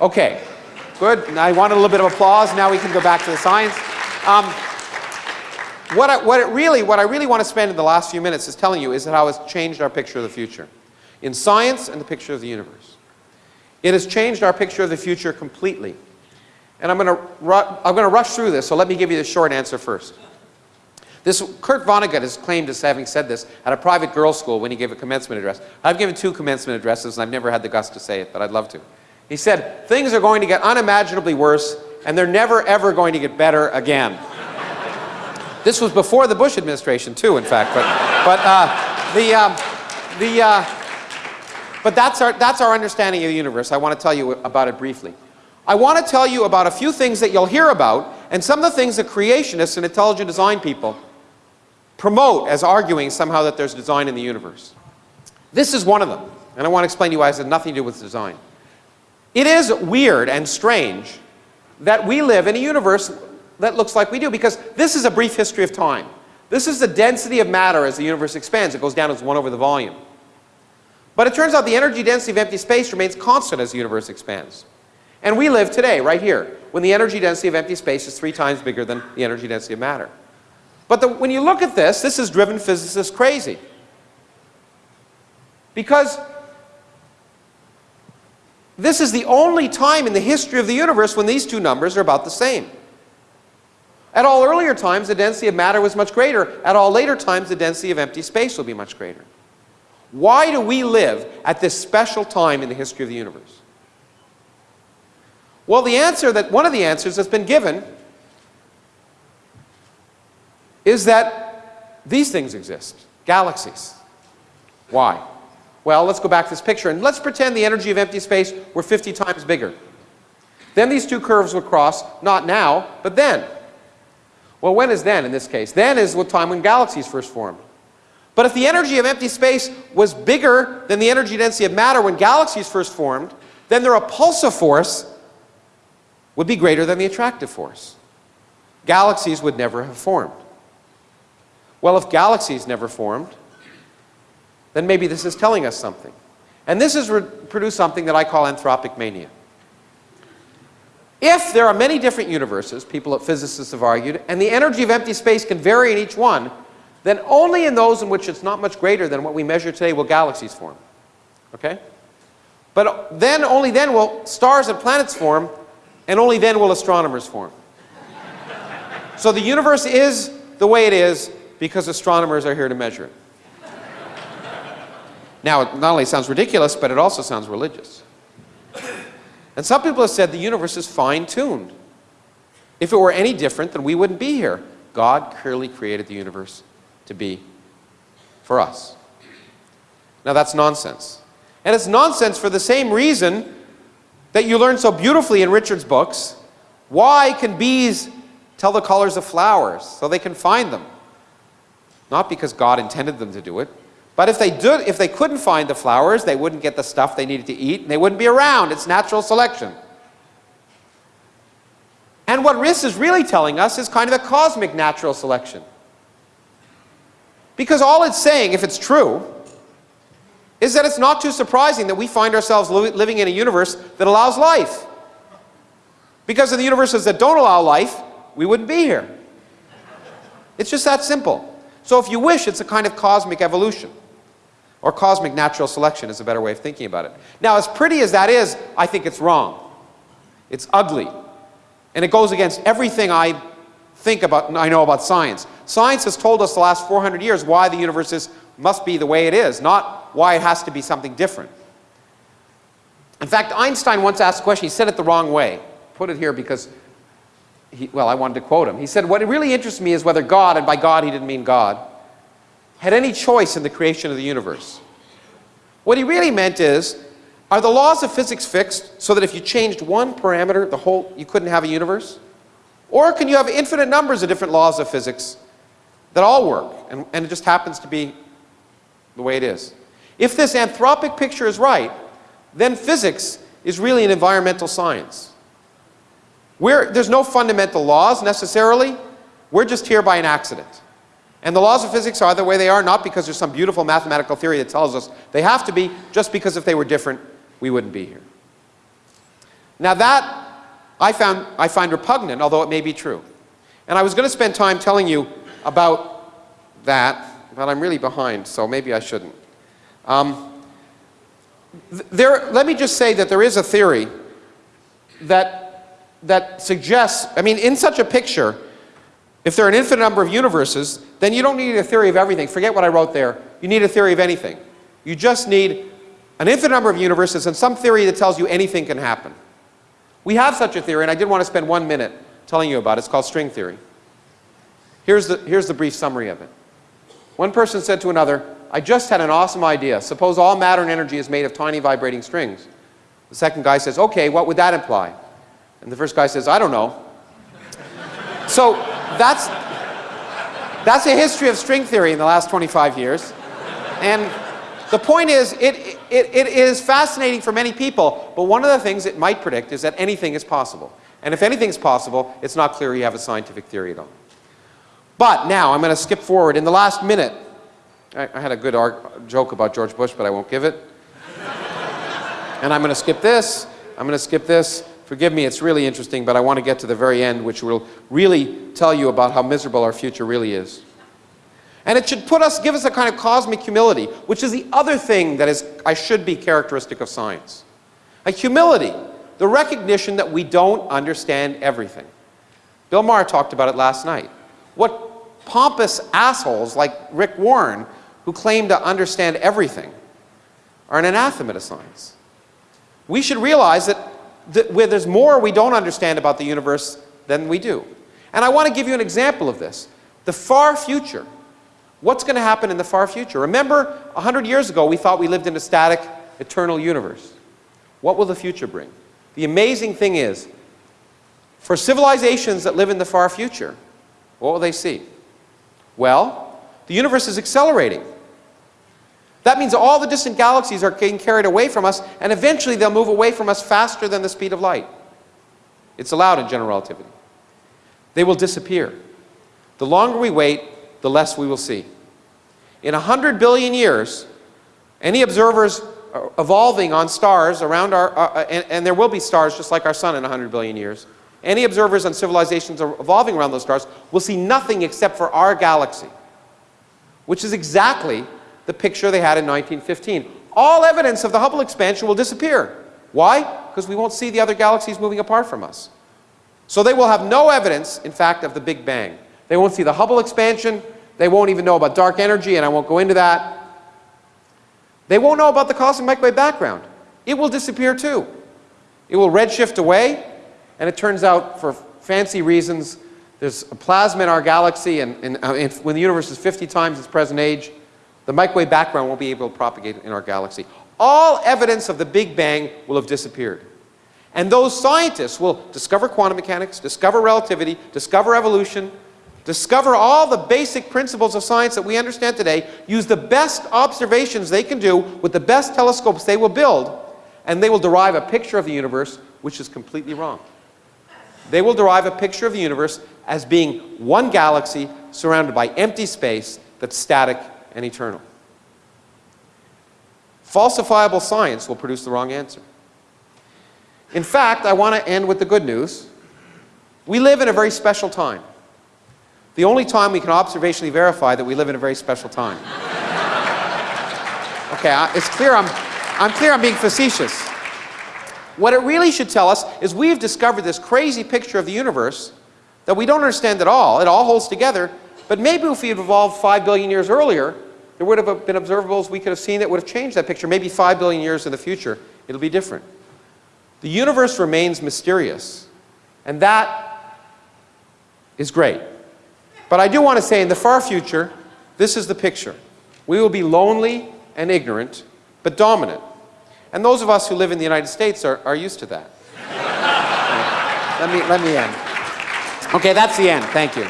Okay, good. I wanted a little bit of applause. Now we can go back to the science. Um, what I, what, it really, what I really want to spend in the last few minutes is telling you is how it's changed our picture of the future. In science and the picture of the universe. It has changed our picture of the future completely. And I'm going to, I'm going to rush through this, so let me give you the short answer first. This, Kurt Vonnegut is claimed as having said this at a private girls' school when he gave a commencement address. I've given two commencement addresses and I've never had the guts to say it, but I'd love to. He said, things are going to get unimaginably worse and they're never ever going to get better again. this was before the Bush administration too, in fact, but, but uh, the, um, the, uh, but that's our, that's our understanding of the universe. I want to tell you about it briefly. I want to tell you about a few things that you'll hear about and some of the things that creationists and intelligent design people promote as arguing somehow that there's design in the universe. This is one of them, and I want to explain to you why it has nothing to do with design. It is weird and strange that we live in a universe that looks like we do, because this is a brief history of time. This is the density of matter as the universe expands. It goes down as 1 over the volume. But it turns out the energy density of empty space remains constant as the universe expands. And we live today, right here, when the energy density of empty space is three times bigger than the energy density of matter. But the, when you look at this, this has driven physicists crazy. Because this is the only time in the history of the universe when these two numbers are about the same. At all earlier times, the density of matter was much greater. At all later times, the density of empty space will be much greater. Why do we live at this special time in the history of the universe? Well, the answer that, one of the answers that's been given is that these things exist, galaxies. Why? Well, let's go back to this picture and let's pretend the energy of empty space were 50 times bigger. Then these two curves would cross, not now, but then. Well, when is then in this case? Then is the time when galaxies first formed. But if the energy of empty space was bigger than the energy density of matter when galaxies first formed, then the repulsive force would be greater than the attractive force. Galaxies would never have formed. Well, if galaxies never formed, then maybe this is telling us something. And this has produced something that I call anthropic mania. If there are many different universes, people, at physicists have argued, and the energy of empty space can vary in each one, then only in those in which it's not much greater than what we measure today will galaxies form. Okay? But then, only then will stars and planets form, and only then will astronomers form. so the universe is the way it is because astronomers are here to measure it. Now, it not only sounds ridiculous, but it also sounds religious. And some people have said the universe is fine-tuned. If it were any different, then we wouldn't be here. God clearly created the universe to be for us. Now that's nonsense. And it's nonsense for the same reason that you learn so beautifully in Richard's books. Why can bees tell the colors of flowers so they can find them? Not because God intended them to do it, but if they, did, if they couldn't find the flowers, they wouldn't get the stuff they needed to eat, and they wouldn't be around. It's natural selection. And what RIS is really telling us is kind of a cosmic natural selection. Because all it's saying, if it's true, is that it's not too surprising that we find ourselves li living in a universe that allows life. Because in the universes that don't allow life, we wouldn't be here. It's just that simple. So if you wish, it's a kind of cosmic evolution. Or cosmic natural selection is a better way of thinking about it. Now, as pretty as that is, I think it's wrong. It's ugly. And it goes against everything I think about, I know about science. Science has told us the last 400 years why the universe is, must be the way it is, not why it has to be something different. In fact, Einstein once asked a question, he said it the wrong way. Put it here because, he, well, I wanted to quote him. He said, what really interests me is whether God, and by God he didn't mean God, had any choice in the creation of the universe. What he really meant is, are the laws of physics fixed so that if you changed one parameter, the whole, you couldn't have a universe? Or can you have infinite numbers of different laws of physics that all work, and, and it just happens to be the way it is? If this anthropic picture is right, then physics is really an environmental science. We're, there's no fundamental laws necessarily. We're just here by an accident. And the laws of physics are the way they are, not because there's some beautiful mathematical theory that tells us they have to be, just because if they were different, we wouldn't be here. Now that I, found, I find repugnant, although it may be true. And I was going to spend time telling you about that, but I'm really behind, so maybe I shouldn't. Um, there, let me just say that there is a theory that, that suggests, I mean, in such a picture, if there are an infinite number of universes, then you don't need a theory of everything. Forget what I wrote there. You need a theory of anything. You just need an infinite number of universes and some theory that tells you anything can happen. We have such a theory, and I did want to spend one minute telling you about it. It's called string theory. Here's the, here's the brief summary of it. One person said to another, I just had an awesome idea. Suppose all matter and energy is made of tiny vibrating strings. The second guy says, okay, what would that imply? And the first guy says, I don't know. so that's, that's a history of string theory in the last 25 years. And the point is, it, it, it is fascinating for many people, but one of the things it might predict is that anything is possible. And if anything is possible, it's not clear you have a scientific theory at all. But now, I'm going to skip forward. In the last minute, I, I had a good joke about George Bush, but I won't give it. and I'm going to skip this. I'm going to skip this. Forgive me, it's really interesting, but I want to get to the very end, which will really tell you about how miserable our future really is. And it should put us, give us a kind of cosmic humility, which is the other thing that is, I should be characteristic of science. A humility, the recognition that we don't understand everything. Bill Maher talked about it last night. What pompous assholes like Rick Warren, who claim to understand everything, are an anathema to science. We should realize that, where there's more we don't understand about the universe than we do. And I want to give you an example of this. The far future What's going to happen in the far future? Remember, 100 years ago, we thought we lived in a static, eternal universe. What will the future bring? The amazing thing is, for civilizations that live in the far future, what will they see? Well, the universe is accelerating. That means all the distant galaxies are getting carried away from us, and eventually they'll move away from us faster than the speed of light. It's allowed in general relativity. They will disappear. The longer we wait, the less we will see. In 100 billion years, any observers evolving on stars around our, uh, uh, and, and, there will be stars just like our sun in 100 billion years, any observers on civilizations evolving around those stars will see nothing except for our galaxy, which is exactly the picture they had in 1915. All evidence of the Hubble expansion will disappear. Why? Because we won't see the other galaxies moving apart from us. So they will have no evidence, in fact, of the Big Bang. They won't see the Hubble expansion. They won't even know about dark energy, and I won't go into that. They won't know about the cosmic microwave background. It will disappear too. It will redshift away, and it turns out, for fancy reasons, there's a plasma in our galaxy, and, and, uh, and when the universe is 50 times its present age, the microwave background won't be able to propagate in our galaxy. All evidence of the Big Bang will have disappeared. And those scientists will discover quantum mechanics, discover relativity, discover evolution, discover all the basic principles of science that we understand today, use the best observations they can do with the best telescopes they will build, and they will derive a picture of the universe which is completely wrong. They will derive a picture of the universe as being one galaxy surrounded by empty space that's static and eternal. Falsifiable science will produce the wrong answer. In fact, I want to end with the good news. We live in a very special time. The only time we can observationally verify that we live in a very special time. Okay, it's clear I'm, I'm clear I'm being facetious. What it really should tell us is we've discovered this crazy picture of the universe that we don't understand at all. It all holds together. But maybe if we had evolved 5 billion years earlier, there would have been observables we could have seen that would have changed that picture. Maybe 5 billion years in the future, it'll be different. The universe remains mysterious. And that is great. But I do want to say in the far future, this is the picture. We will be lonely and ignorant, but dominant. And those of us who live in the United States are, are used to that. let, me, let me end. Okay, that's the end. Thank you.